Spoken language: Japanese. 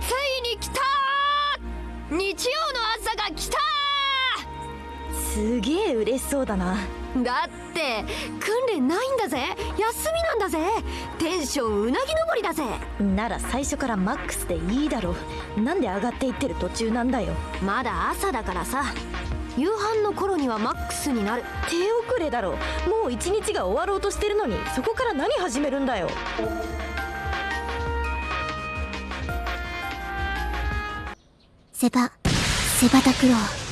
ついに来た日曜の朝が来たすげえ嬉しそうだな。だって訓練ないんだぜ。休みなんだぜ。テンションうなぎ登りだぜ。なら最初からマックスでいいだろなんで上がっていってる途中なんだよ。まだ朝だからさ。夕飯の頃にはマックスになる。手遅れだろ。もう一日が終わろうとしてるのにそこから何始めるんだよセバセバタクロー